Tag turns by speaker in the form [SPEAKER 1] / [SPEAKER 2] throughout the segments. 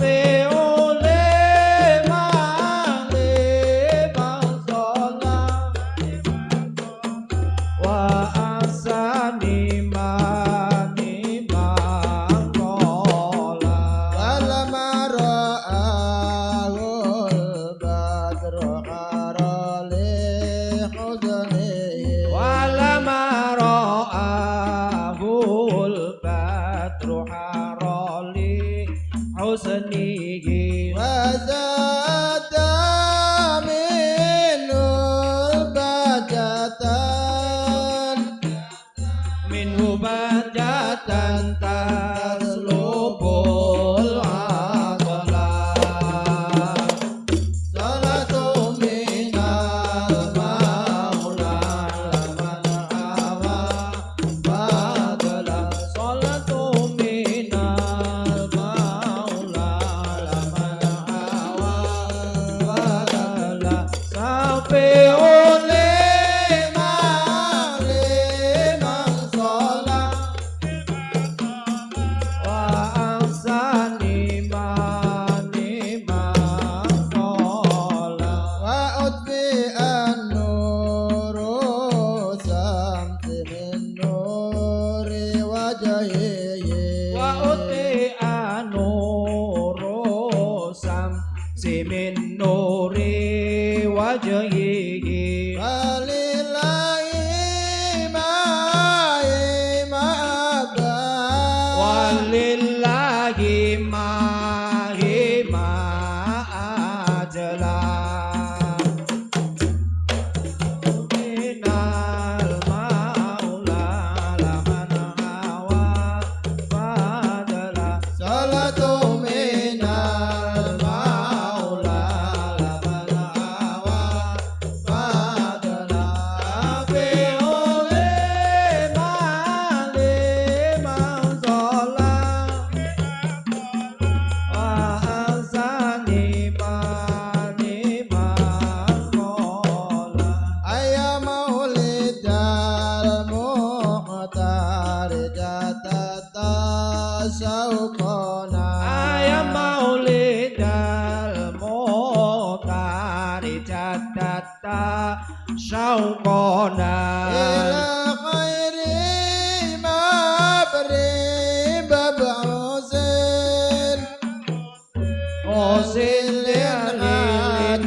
[SPEAKER 1] पे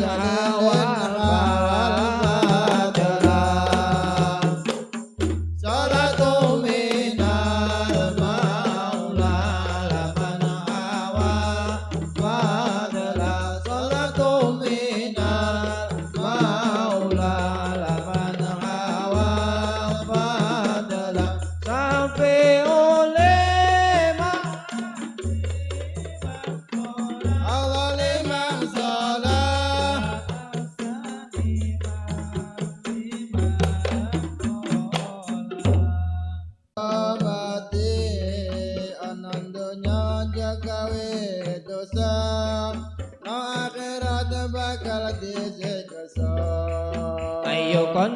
[SPEAKER 2] Radha.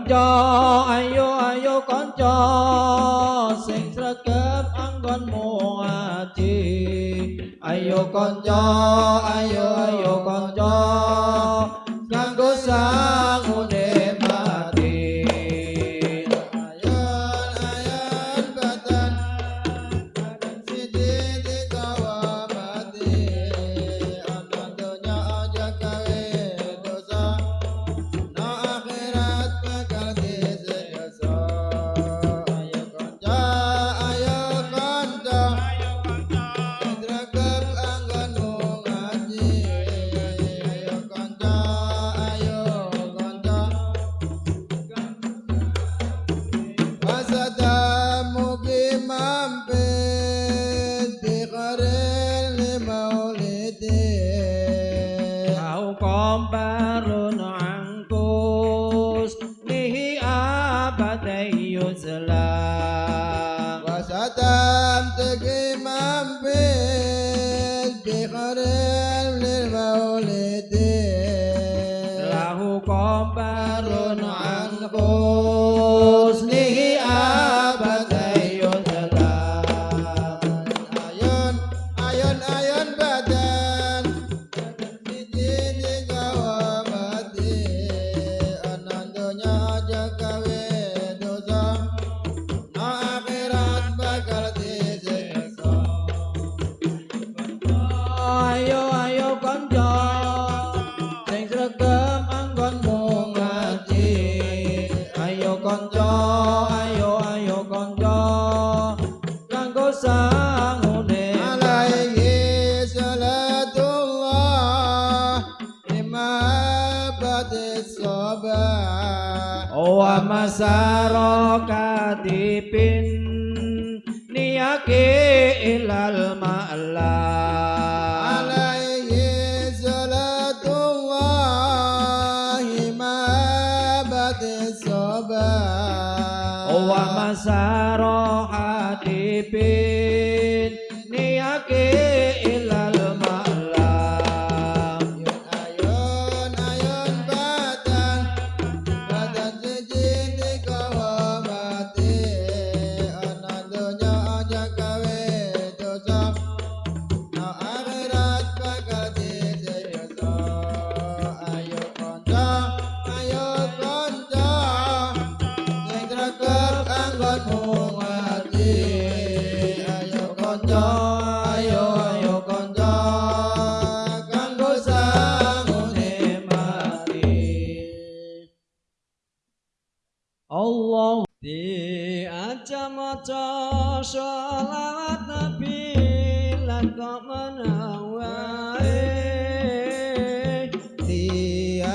[SPEAKER 3] cho ayo
[SPEAKER 1] ayo
[SPEAKER 3] con cho sinh ra kép ăn con mùa
[SPEAKER 1] chi ayo con cho
[SPEAKER 3] ayo.
[SPEAKER 1] Om Parono Yeah.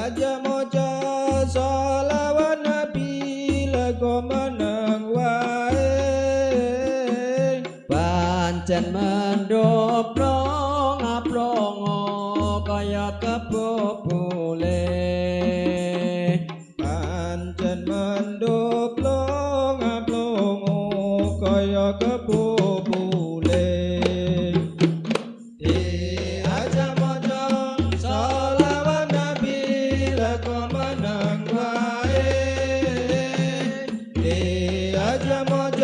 [SPEAKER 4] Nadia মজা